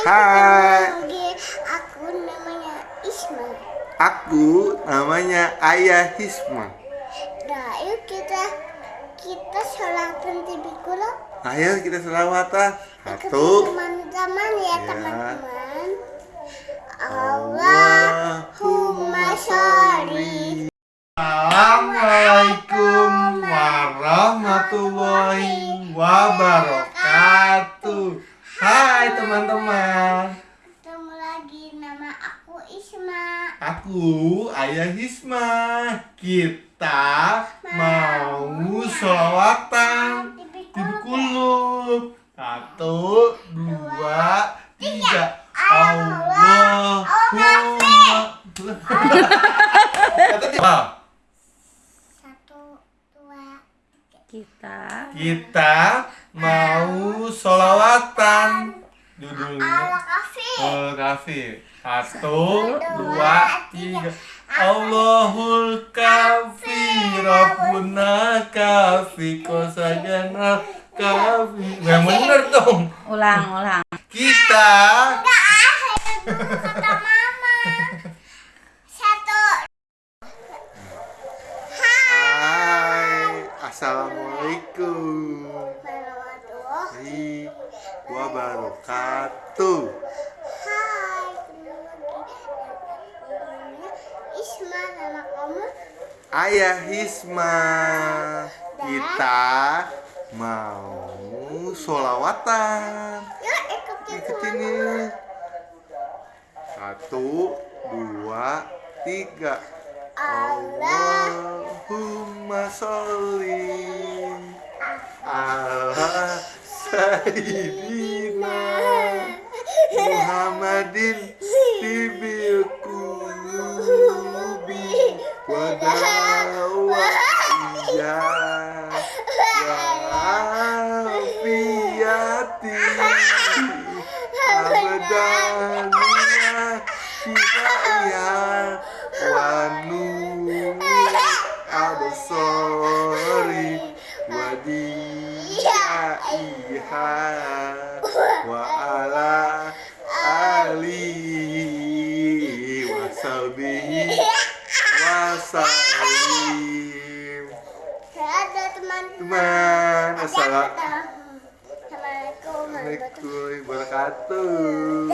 Hai. Aku namanya Isma. Aku namanya Ayah Hisma. Nah, yuk kita kita selawatan di Bikulo. Ayo kita selawatan. Satu. Teman-teman ya, ya. teman-teman. Ya. Allahumma sholli. Assalamualaikum warahmatullahi wabarakatuh. Hai teman-teman. Aku Isma. Aku Ayah Hisma. Kita mau sholawatan TV di kulub. Satu, dua, tiga. Allahumma. Satu, dua, kita Kita mau sholawatan Judulnya. Oh kafe Satu, dua, tiga. Allahul kafi Rabbuna kafi Kosagana kafi Yang bener dong. Ulang ulang. Kita Kata mama. Satu. Hai. Assalamualaikum Warahmatullahi wabarakatuh. Hai, Isma nama kamu? Ayah Hisma Kita mau sholawatan. Yuk ikutin nih. Satu, dua, tiga. Allah Allahumma sholli ala Sayyidina Muhammadin Tibil kulubi Wadawaiya Wafiyati Abadaniya Kifaya Wanu Absori Wadiyaiha Wa ala Ali Wasabihi Wasalim Ada teman-teman Teman Assalamualaikum warahmatullahi wabarakatuh?